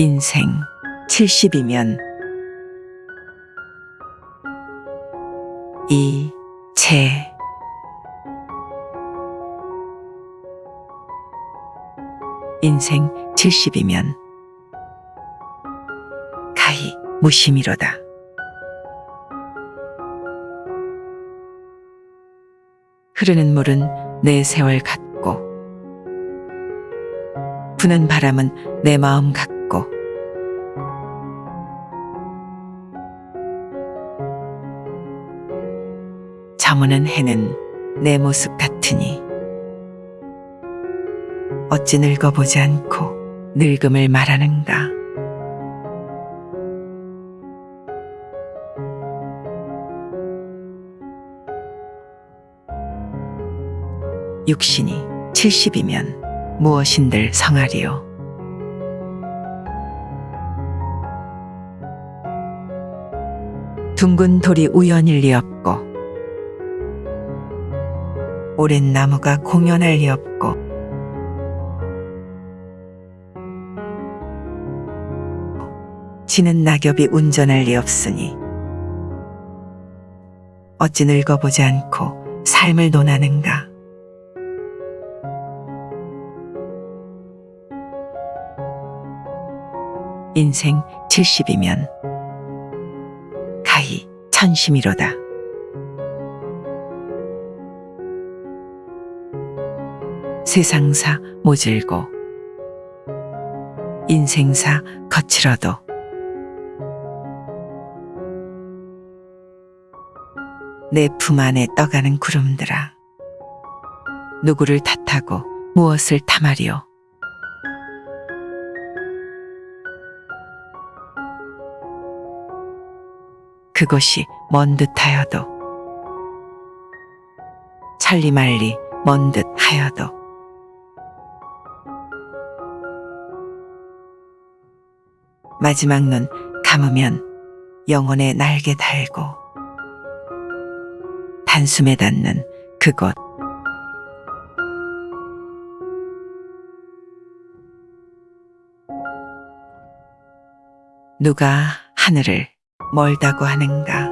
인생 70이면 이, 제, 인생 70이면 가히 무심이로다. 흐르는 물은 내 세월 같고 부는 바람은 내 마음 같고 저무는 해는 내 모습 같으니. 어찌 늙어보지 않고 늙음을 말하는가? 육신이 70이면 무엇인들 성하리요? 둥근 돌이 우연일 리 없고 오랜 나무가 공연할 리 없고 지는 낙엽이 온전할 리 없으니 어찌 늙어보지 않고 삶을 논하는가 인생 70이면 가히 천심이로다. 세상사 모질고 인생사 거칠어도. 내 품 안에 떠가는 구름들아 누구를 탓하고 무엇을 탐하리오 그곳이 먼 듯하여도 천리말리 먼 듯하여도 마지막 눈 감으면 영혼의 날개 달고 단숨에 닿는 그곳. 누가 하늘을 멀다고 하는가